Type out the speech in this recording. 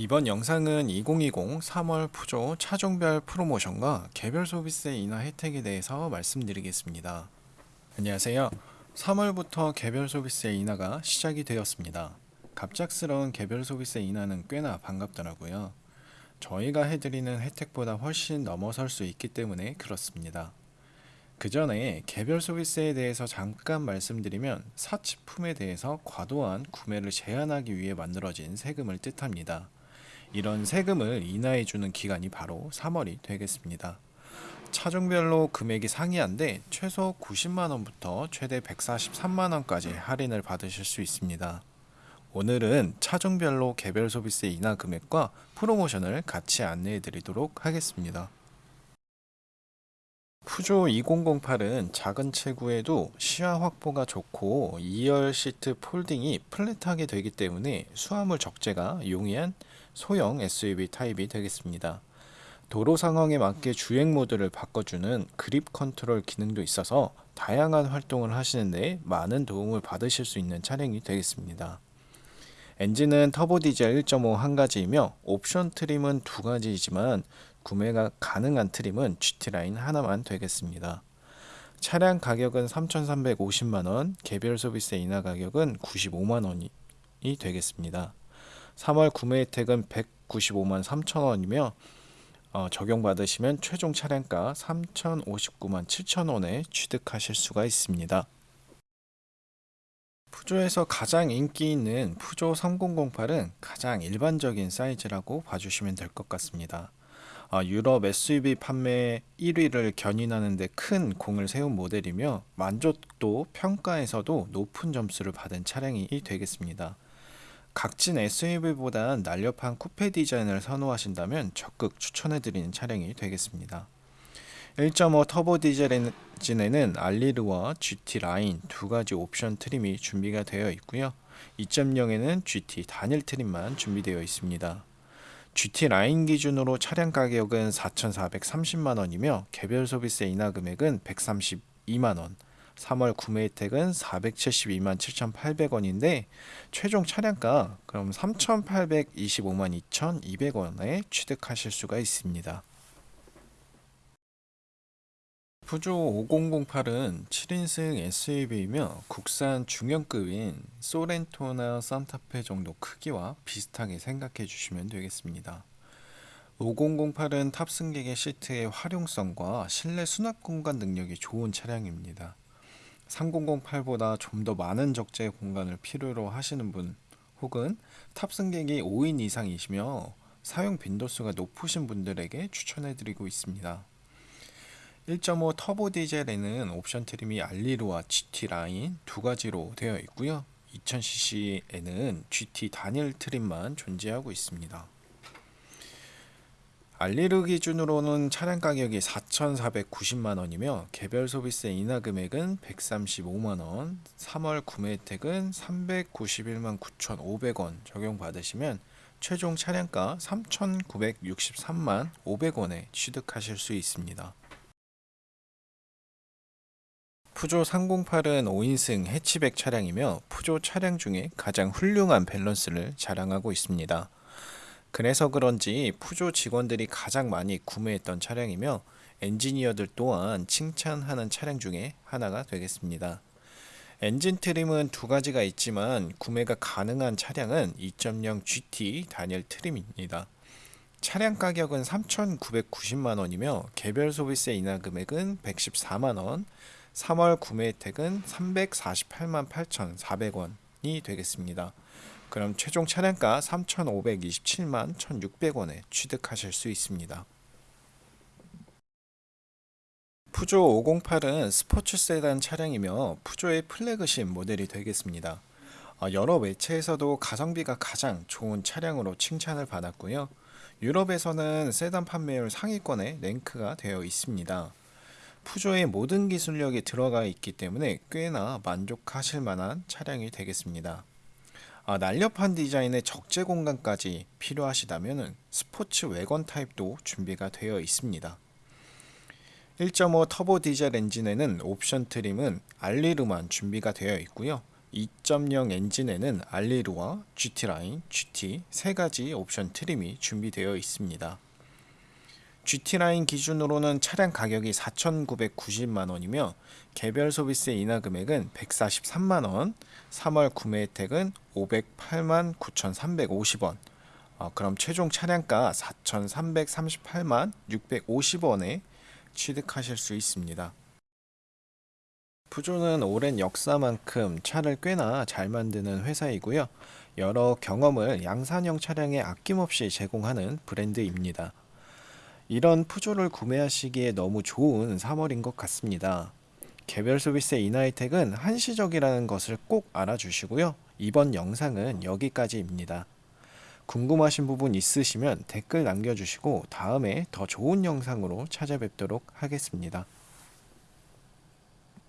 이번 영상은 2020 3월 푸조 차종별 프로모션과 개별 소비세 인하 혜택에 대해서 말씀드리겠습니다. 안녕하세요. 3월부터 개별 소비세 인하가 시작이 되었습니다. 갑작스러운 개별 소비세 인하는 꽤나 반갑더라고요. 저희가 해드리는 혜택보다 훨씬 넘어설 수 있기 때문에 그렇습니다. 그 전에 개별 소비세에 대해서 잠깐 말씀드리면 사치품에 대해서 과도한 구매를 제한하기 위해 만들어진 세금을 뜻합니다. 이런 세금을 인하해주는 기간이 바로 3월이 되겠습니다. 차종별로 금액이 상이한데 최소 90만원부터 최대 143만원까지 할인을 받으실 수 있습니다. 오늘은 차종별로 개별 소비세 인하 금액과 프로모션을 같이 안내해 드리도록 하겠습니다. 푸조 2008은 작은 체구에도 시야 확보가 좋고 2열 시트 폴딩이 플랫하게 되기 때문에 수화물 적재가 용이한 소형 SUV 타입이 되겠습니다. 도로 상황에 맞게 주행 모드를 바꿔주는 그립 컨트롤 기능도 있어서 다양한 활동을 하시는데 많은 도움을 받으실 수 있는 차량이 되겠습니다. 엔진은 터보 디젤 1.5 한 가지이며 옵션 trim은 두 가지이지만 구매가 가능한 trim은 GT라인 하나만 되겠습니다. 차량 가격은 3,350만원, 개별 소비세 인하 가격은 95만원이 되겠습니다. 3월 구매 혜택은 195만 3천원이며 어, 적용받으시면 최종 차량가 3,059만 7천원에 취득하실 수가 있습니다. 푸조에서 가장 인기 있는 푸조 3008은 가장 일반적인 사이즈라고 봐주시면 될 것 같습니다. 어, 유럽 SUV 판매 1위를 견인하는 데 큰 공을 세운 모델이며 만족도 평가에서도 높은 점수를 받은 차량이 되겠습니다. 각진 SUV보다 날렵한 쿠페 디자인을 선호하신다면 적극 추천해드리는 차량이 되겠습니다. 1.5 터보 디젤 엔진에는 알뤼르와 GT 라인 두 가지 옵션 trim이 준비가 되어 있고요. 2.0에는 GT 단일 trim만 준비되어 있습니다. GT 라인 기준으로 차량 가격은 4,430만원이며 개별 소비세 인하 금액은 132만원 3월 구매 혜택은 472만 7,800원인데 최종 차량가 그럼 3,825만 2,200원에 취득하실 수가 있습니다. 푸조 5008은 7인승 SUV이며 국산 중형급인 소렌토나 산타페 정도 크기와 비슷하게 생각해 주시면 되겠습니다. 5008은 탑승객의 시트의 활용성과 실내 수납 공간 능력이 좋은 차량입니다. 3008보다 좀 더 많은 적재 공간을 필요로 하시는 분 혹은 탑승객이 5인 이상이시며 사용 빈도수가 높으신 분들에게 추천해 드리고 있습니다. 1.5 터보 디젤에는 옵션 트림이 알리로와 GT 라인 두 가지로 되어 있고요. 2000cc에는 GT 단일 트림만 존재하고 있습니다. Allure 기준으로는 차량 가격이 4,490만원이며 개별 소비세 인하 금액은 135만원, 3월 구매 혜택은 391만 9,500원 적용받으시면 최종 차량가 3,963만 500원에 취득하실 수 있습니다. 푸조 308은 5인승 해치백 차량이며 푸조 차량 중에 가장 훌륭한 밸런스를 자랑하고 있습니다. 그래서 그런지 푸조 직원들이 가장 많이 구매했던 차량이며 엔지니어들 또한 칭찬하는 차량 중에 하나가 되겠습니다. 엔진 트림은 두 가지가 있지만 구매가 가능한 차량은 2.0 GT 단일 트림입니다. 차량 가격은 3,990만원이며 개별 소비세 인하 금액은 114만원, 3월 구매 혜택은 348만 8,400원이 되겠습니다. 그럼 최종 차량가 3,527만 1,600원에 취득하실 수 있습니다. 푸조 508은 스포츠 세단 차량이며 푸조의 플래그십 모델이 되겠습니다. 어, 여러 매체에서도 가성비가 가장 좋은 차량으로 칭찬을 받았고요. 유럽에서는 세단 판매율 상위권에 랭크가 되어 있습니다. 푸조의 모든 기술력이 들어가 있기 때문에 꽤나 만족하실 만한 차량이 되겠습니다. 아, 날렵한 디자인의 적재 공간까지 필요하시다면 스포츠 왜건 타입도 준비가 되어 있습니다. 1.5 터보 디젤 엔진에는 옵션 트림은 Allure만 준비가 되어 있고요. 2.0 엔진에는 알리루와 GT라인, GT 세 가지 옵션 트림이 준비되어 있습니다. GT라인 기준으로는 차량 가격이 4,990만원이며 개별 소비세 인하 금액은 143만원, 3월 구매 혜택은 508만 9,350원, 어, 그럼 최종 차량가 4,338만 650원에 취득하실 수 있습니다. 푸조는 오랜 역사만큼 차를 꽤나 잘 만드는 회사이고요. 여러 경험을 양산형 차량에 아낌없이 제공하는 브랜드입니다. 이런 푸조를 구매하시기에 너무 좋은 3월인 것 같습니다. 개별 소비세 인하 혜택은 한시적이라는 것을 꼭 알아주시고요. 이번 영상은 여기까지입니다. 궁금하신 부분 있으시면 댓글 남겨주시고 다음에 더 좋은 영상으로 찾아뵙도록 하겠습니다.